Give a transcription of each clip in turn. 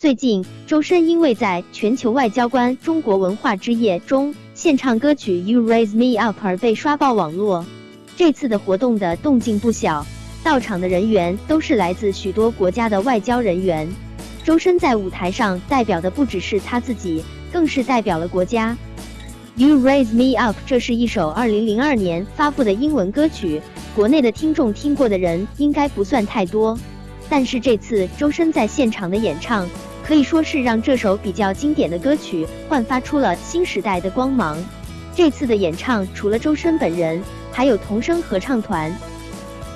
最近，周深因为在全球外交官中国文化之夜中献唱歌曲《You Raise Me Up》而被刷爆网络。这次的活动的动静不小，到场的人员都是来自许多国家的外交人员。周深在舞台上代表的不只是他自己，更是代表了国家。《You Raise Me Up》这是一首2002年发布的英文歌曲，国内的听众听过的人应该不算太多。但是这次周深在现场的演唱。可以说是让这首比较经典的歌曲焕发出了新时代的光芒。这次的演唱除了周深本人，还有童声合唱团。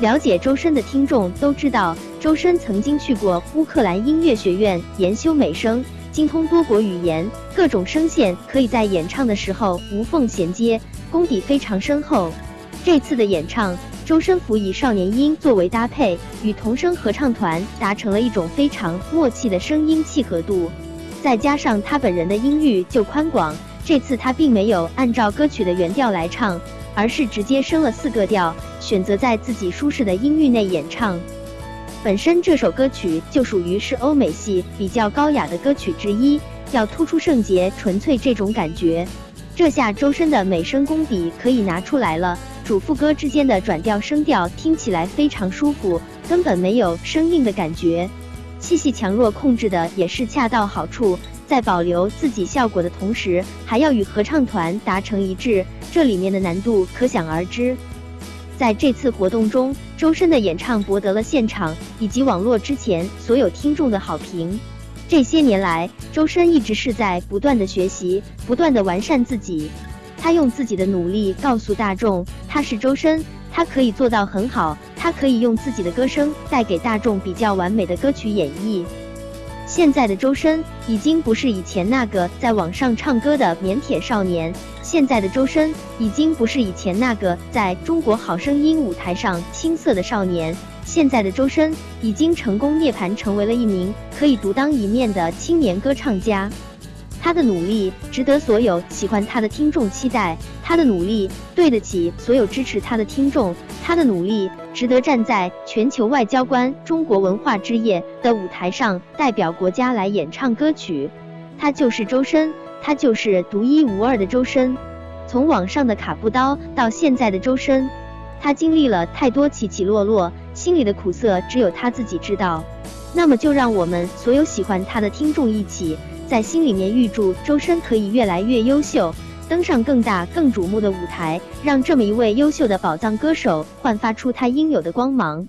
了解周深的听众都知道，周深曾经去过乌克兰音乐学院研修美声，精通多国语言，各种声线可以在演唱的时候无缝衔接，功底非常深厚。这次的演唱。周深辅以少年音作为搭配，与童声合唱团达成了一种非常默契的声音契合度，再加上他本人的音域就宽广，这次他并没有按照歌曲的原调来唱，而是直接升了四个调，选择在自己舒适的音域内演唱。本身这首歌曲就属于是欧美系比较高雅的歌曲之一，要突出圣洁纯粹这种感觉，这下周深的美声功底可以拿出来了。主副歌之间的转调声调听起来非常舒服，根本没有生硬的感觉，气息强弱控制的也是恰到好处，在保留自己效果的同时，还要与合唱团达成一致，这里面的难度可想而知。在这次活动中，周深的演唱博得了现场以及网络之前所有听众的好评。这些年来，周深一直是在不断的学习，不断的完善自己。他用自己的努力告诉大众，他是周深，他可以做到很好，他可以用自己的歌声带给大众比较完美的歌曲演绎。现在的周深已经不是以前那个在网上唱歌的腼腆少年，现在的周深已经不是以前那个在中国好声音舞台上青涩的少年，现在的周深已经成功涅槃，成为了一名可以独当一面的青年歌唱家。他的努力值得所有喜欢他的听众期待，他的努力对得起所有支持他的听众，他的努力值得站在全球外交官中国文化之夜的舞台上代表国家来演唱歌曲。他就是周深，他就是独一无二的周深。从网上的卡布刀到现在的周深，他经历了太多起起落落，心里的苦涩只有他自己知道。那么就让我们所有喜欢他的听众一起。在心里面预祝周深可以越来越优秀，登上更大更瞩目的舞台，让这么一位优秀的宝藏歌手焕发出他应有的光芒。